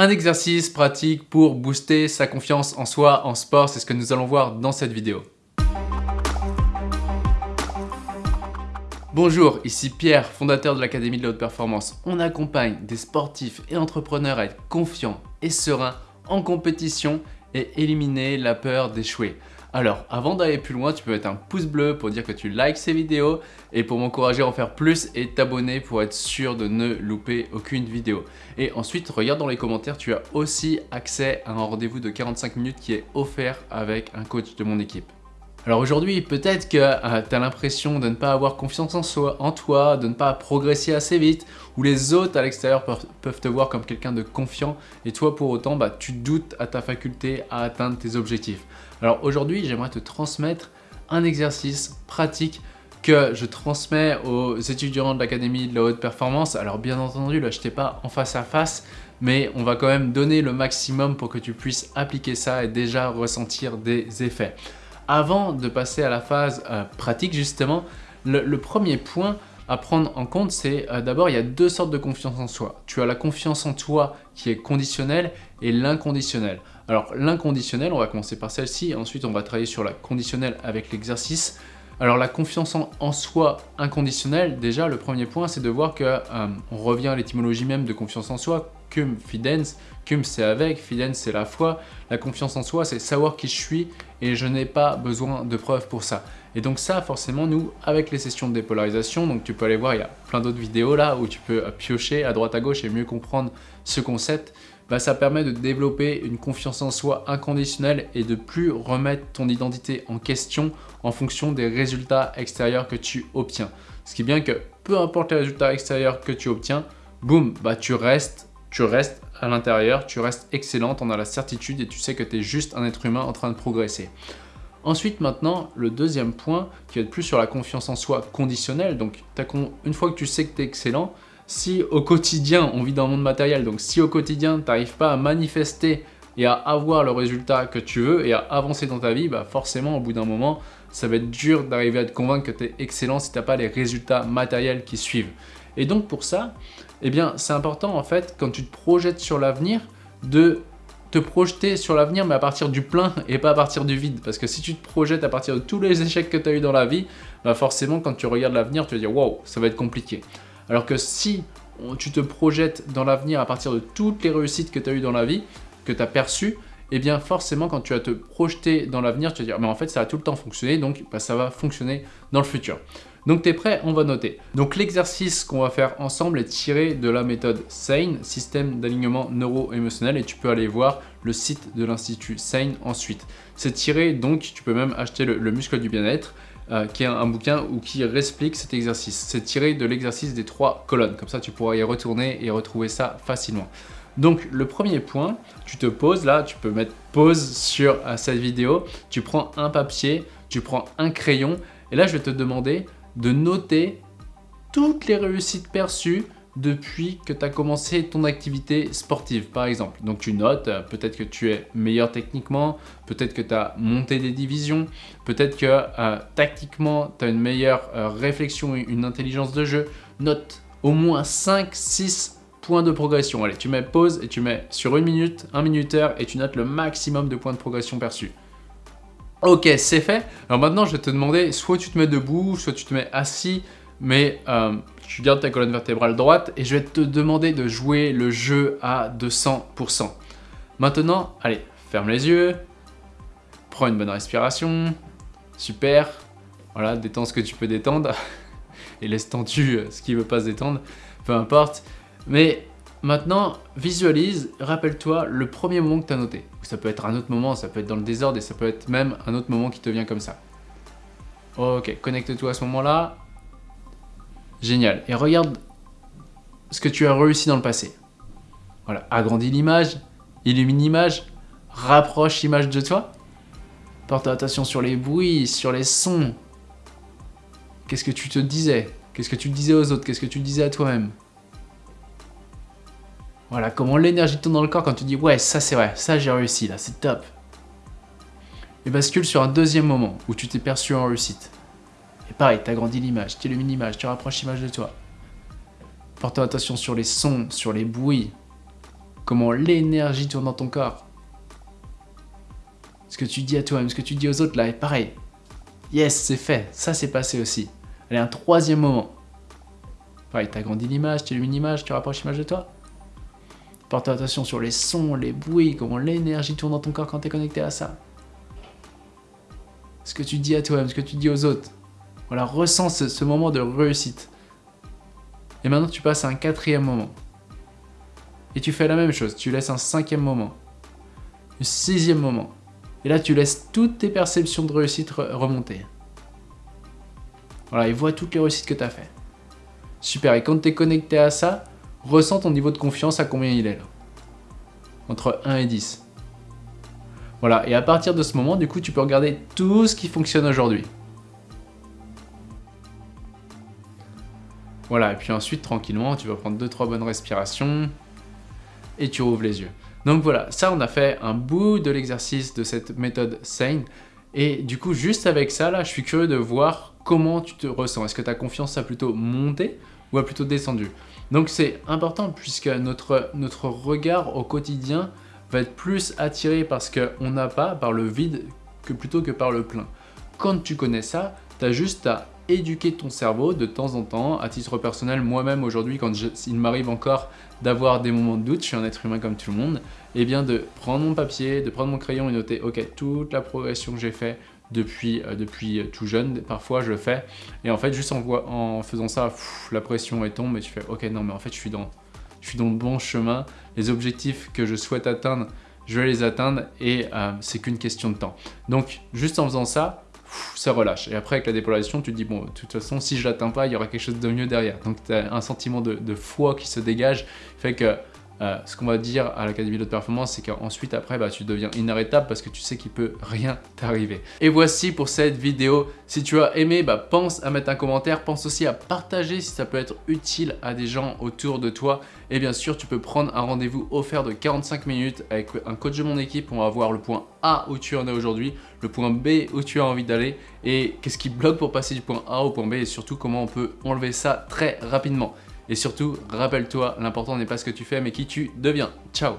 Un exercice pratique pour booster sa confiance en soi en sport, c'est ce que nous allons voir dans cette vidéo. Bonjour, ici Pierre, fondateur de l'Académie de la Haute Performance. On accompagne des sportifs et entrepreneurs à être confiants et sereins en compétition et éliminer la peur d'échouer. Alors, avant d'aller plus loin, tu peux mettre un pouce bleu pour dire que tu likes ces vidéos et pour m'encourager à en faire plus et t'abonner pour être sûr de ne louper aucune vidéo. Et ensuite, regarde dans les commentaires, tu as aussi accès à un rendez-vous de 45 minutes qui est offert avec un coach de mon équipe. Alors aujourd'hui, peut-être que euh, tu as l'impression de ne pas avoir confiance en, soi, en toi, de ne pas progresser assez vite, ou les autres à l'extérieur peuvent, te voir comme quelqu'un de confiant, et toi pour autant, bah, tu doutes à ta faculté à atteindre tes objectifs. Alors aujourd'hui, j'aimerais te transmettre un exercice pratique que je transmets aux étudiants de l'Académie de la Haute Performance. Alors bien entendu, là je t'ai pas en face à face, mais on va quand même donner le maximum pour que tu puisses appliquer ça et déjà ressentir des effets. Avant de passer à la phase euh, pratique justement, le, premier point à prendre en compte, c'est euh, d'abord, il y a deux sortes de confiance en soi. Tu as la confiance en toi qui est conditionnelle et l'inconditionnelle. Alors l'inconditionnel, on va commencer par celle-ci, ensuite on va travailler sur la conditionnelle avec l'exercice. Alors la confiance en, soi inconditionnelle, déjà le premier point c'est de voir que euh, on revient à l'étymologie même de confiance en soi, cum fidens, cum c'est avec, fidens c'est la foi. La confiance en soi c'est savoir qui je suis et je n'ai pas besoin de preuves pour ça. Et donc ça forcément nous avec les sessions de dépolarisation, donc tu peux aller voir, il y a plein d'autres vidéos là où tu peux piocher à droite à gauche et mieux comprendre ce concept. Bah, ça permet de développer une confiance en soi inconditionnelle et de plus remettre ton identité en question en fonction des résultats extérieurs que tu obtiens. Ce qui est bien que peu importe les résultats extérieurs que tu obtiens, boum, bah tu restes, tu restes à l'intérieur, tu restes excellent, on a la certitude et tu sais que tu es juste un être humain en train de progresser. Ensuite, maintenant, le deuxième point qui va être plus sur la confiance en soi conditionnelle. Donc, une fois que tu sais que tu es excellent, si au quotidien, on vit dans un monde matériel, donc si au quotidien, tu n'arrives pas à manifester et à avoir le résultat que tu veux et à avancer dans ta vie, bah forcément, au bout d'un moment, ça va être dur d'arriver à te convaincre que tu es excellent si tu n'as pas les résultats matériels qui suivent. Et donc pour ça, eh bien, c'est important en fait, quand tu te projettes sur l'avenir, de te projeter sur l'avenir mais à partir du plein et pas à partir du vide parce que si tu te projettes à partir de tous les échecs que tu as eu dans la vie bah forcément quand tu regardes l'avenir tu vas dire wow ça va être compliqué alors que si tu te projettes dans l'avenir à partir de toutes les réussites que tu as eues dans la vie, que tu as perçues, eh bien forcément quand tu vas te projeter dans l'avenir, tu vas dire mais en fait ça a tout le temps fonctionné, donc bah, ça va fonctionner dans le futur. Donc tu es prêt On va noter. Donc l'exercice qu'on va faire ensemble est tiré de la méthode SANE, système d'alignement neuro-émotionnel, et tu peux aller voir le site de l'Institut SANE ensuite. C'est tiré, donc tu peux même acheter le muscle du bien-être, euh, qui est un, bouquin où qui explique cet exercice. C'est tiré de l'exercice des trois colonnes. Comme ça, tu pourras y retourner et retrouver ça facilement. Donc, le premier point, tu te poses là, tu peux mettre pause sur euh, cette vidéo. Tu prends un papier, tu prends un crayon. Et là, je vais te demander de noter toutes les réussites perçues depuis que tu as commencé ton activité sportive, par exemple. Donc tu notes, euh, peut-être que tu es meilleur techniquement, peut-être que tu as monté des divisions, peut-être que euh, tactiquement, tu as une meilleure euh, réflexion, une intelligence de jeu. Note au moins 5, 6 points de progression. Allez, tu mets pause et tu mets sur une minute, un minuteur et tu notes le maximum de points de progression perçus. Ok, c'est fait. Alors maintenant, je vais te demander, soit tu te mets debout, soit tu te mets assis, mais euh, tu gardes ta colonne vertébrale droite et je vais te demander de jouer le jeu à 200%. Maintenant, allez, ferme les yeux, prends une bonne respiration, super, voilà, détends ce que tu peux détendre et laisse tendu ce qui ne veut pas se détendre, peu importe. Mais maintenant, visualise, rappelle-toi le premier moment que tu as noté. Ça peut être un autre moment, ça peut être dans le désordre et ça peut être même un autre moment qui te vient comme ça. Ok, connecte-toi à ce moment-là, Génial. Et regarde ce que tu as réussi dans le passé. Voilà, agrandis l'image, illumine l'image, rapproche l'image de toi. Porte attention sur les bruits, sur les sons. Qu'est-ce que tu te disais? Qu'est-ce que tu disais aux autres? Qu'est-ce que tu disais à toi-même? Voilà, comment l'énergie tourne dans le corps quand tu dis « Ouais, ça c'est vrai, ça j'ai réussi là, c'est top ». Et bascule sur un deuxième moment où tu t'es perçu en réussite. Pareil, tu agrandis l'image, tu illumines l'image, tu rapproches l'image de toi. Porte attention sur les sons, sur les bruits. comment l'énergie tourne dans ton corps. Ce que tu dis à toi-même, ce que tu dis aux autres là est pareil. Yes, c'est fait, ça s'est passé aussi. Allez, un troisième moment. Pareil, tu agrandis l'image, tu illumines l'image, tu rapproches l'image de toi. Porte attention sur les sons, les bruits, comment l'énergie tourne dans ton corps quand tu es connecté à ça. Ce que tu dis à toi-même, ce que tu dis aux autres. Voilà, ressens ce, moment de réussite. Et maintenant, tu passes à un quatrième moment. Et tu fais la même chose, tu laisses un cinquième moment. Un sixième moment. Et là, tu laisses toutes tes perceptions de réussite remonter. Voilà, et vois toutes les réussites que tu as fait. Super, et quand tu es connecté à ça, ressens ton niveau de confiance à combien il est là. Entre 1 et 10. Voilà, et à partir de ce moment, du coup, tu peux regarder tout ce qui fonctionne aujourd'hui. Voilà, et puis ensuite, tranquillement, tu vas prendre 2-3 bonnes respirations et tu rouvres les yeux. Donc voilà, ça on a fait un bout de l'exercice de cette méthode SANE. Et du coup, juste avec ça, là, je suis curieux de voir comment tu te ressens. Est-ce que ta confiance a plutôt monté ou a plutôt descendu? Donc c'est important puisque notre, notre regard au quotidien va être plus attiré par ce qu'on n'a pas, par le vide, que plutôt que par le plein. Quand tu connais ça, tu as juste à éduquer ton cerveau de temps en temps. À titre personnel, moi-même aujourd'hui, quand il m'arrive encore d'avoir des moments de doute, je suis un être humain comme tout le monde, et eh bien de prendre mon papier, de prendre mon crayon et noter, ok, toute la progression que j'ai fait depuis, euh, depuis tout jeune, parfois je le fais, et en fait juste en, en faisant ça, la pression est tombe et tu fais, ok, non mais en fait je suis dans, je suis dans le bon chemin, les objectifs que je souhaite atteindre, je vais les atteindre et euh, c'est qu'une question de temps. Donc juste en faisant ça, ça relâche. Et après, avec la dépolarisation, tu te dis, bon, de toute façon, si je l'atteins pas, il y aura quelque chose de mieux derrière. Donc, tu as un sentiment de, de foi qui se dégage, fait que euh, ce qu'on va dire à l'Académie de performance, c'est qu'ensuite après, bah, tu deviens inarrêtable parce que tu sais qu'il peut rien t'arriver. Et voici pour cette vidéo. Si tu as aimé, bah, pense à mettre un commentaire, pense aussi à partager si ça peut être utile à des gens autour de toi. Et bien sûr, tu peux prendre un rendez-vous offert de 45 minutes avec un coach de mon équipe. On va voir le point A où tu en es aujourd'hui, le point B où tu as envie d'aller et qu'est-ce qui bloque pour passer du point A au point B et surtout comment on peut enlever ça très rapidement. Et surtout, rappelle-toi, l'important n'est pas ce que tu fais, mais qui tu deviens. Ciao